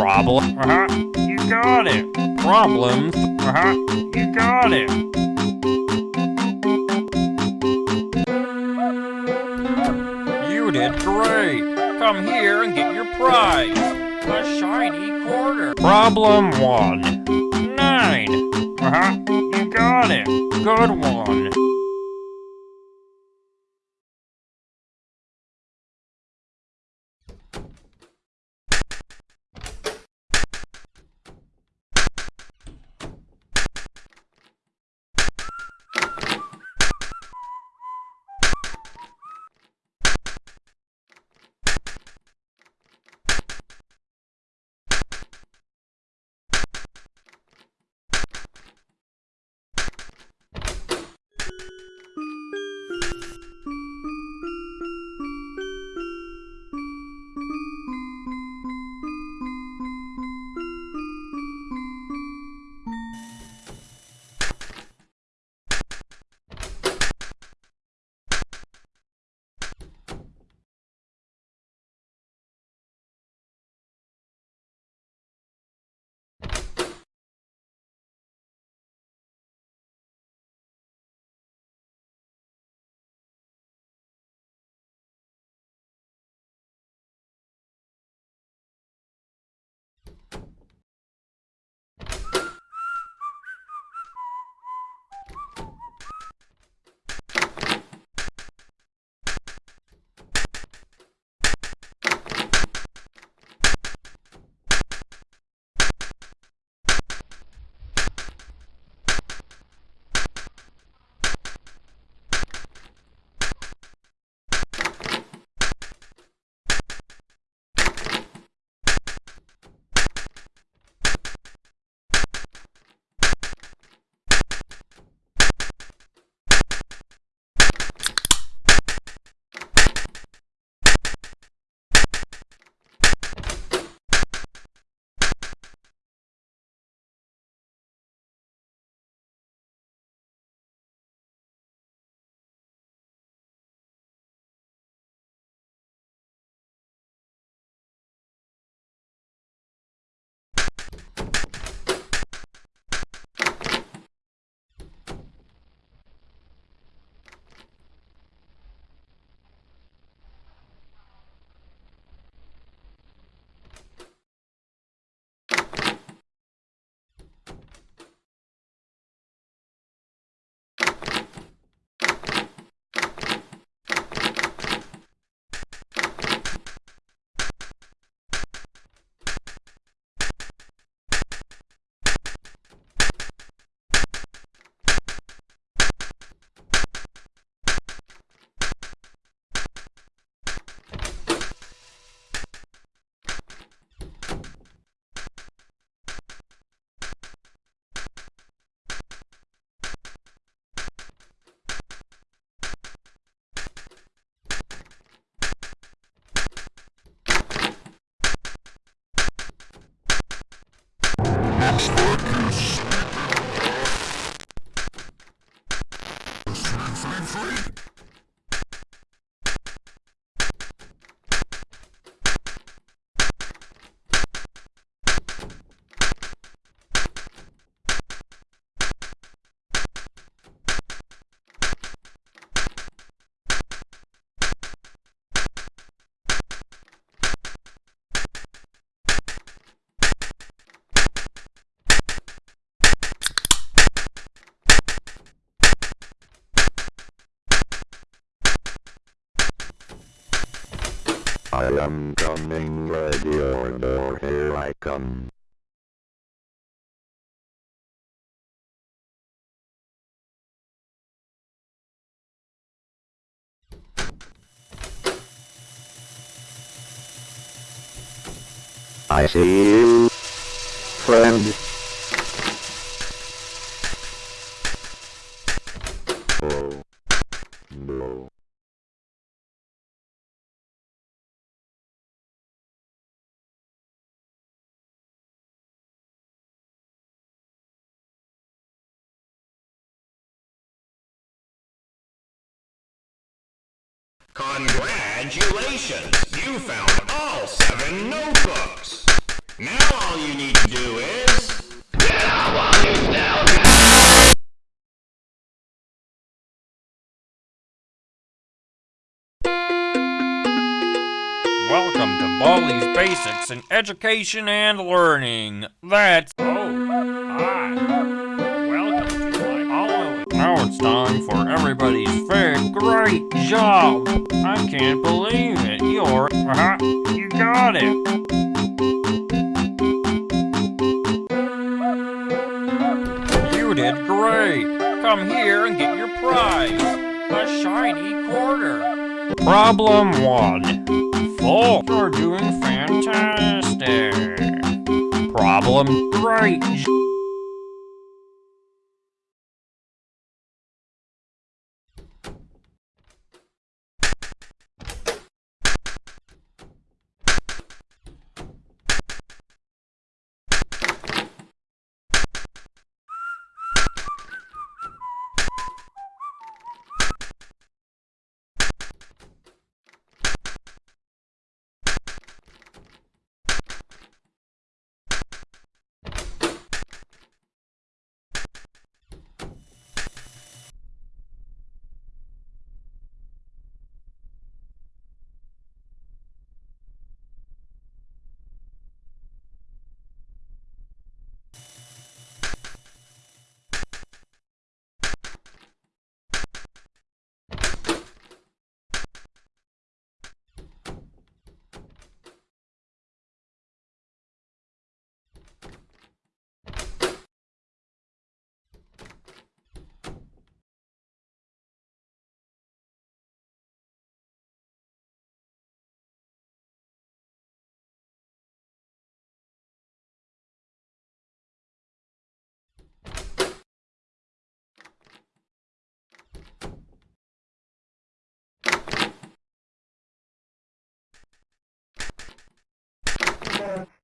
Problem. Uh huh. You got it. Problems. Uh huh. You got it. You did great. Come here and get your prize. A shiny quarter. Problem one. Nine. Uh huh. You got it. Good one. I am coming, ready or more, here I come. I see you, friend. Congratulations! You found all seven notebooks! Now all you need to do is... Welcome to Baldi's Basics in Education and Learning. That's. Oh, it's time for everybody's favorite. Great job! I can't believe it. You're. Uh-huh. You got it. You did great. Come here and get your prize. A shiny quarter. Problem one. Full. You're doing fantastic. Problem the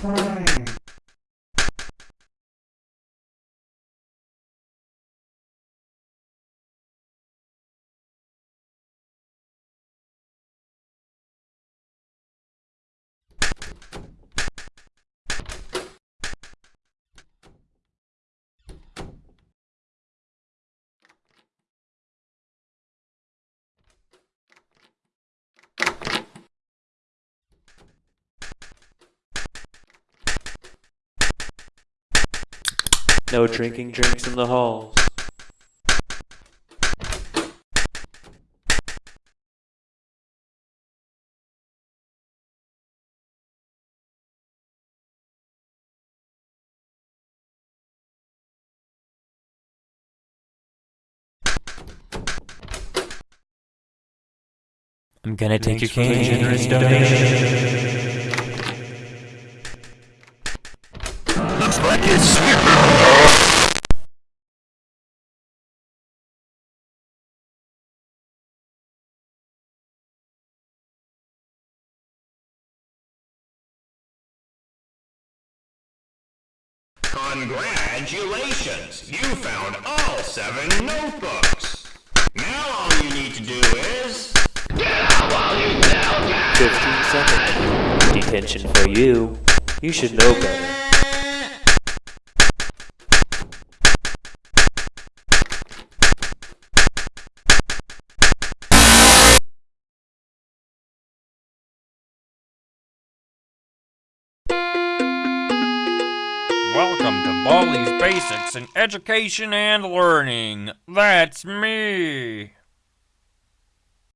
great. No drinking drinks in the halls. I'm gonna take your cane generous donation. Congratulations! You found all seven notebooks! Now all you need to do is... Get out while you still can! 15 seconds. Detention for you. You should know better. Basics in Education and Learning. That's me.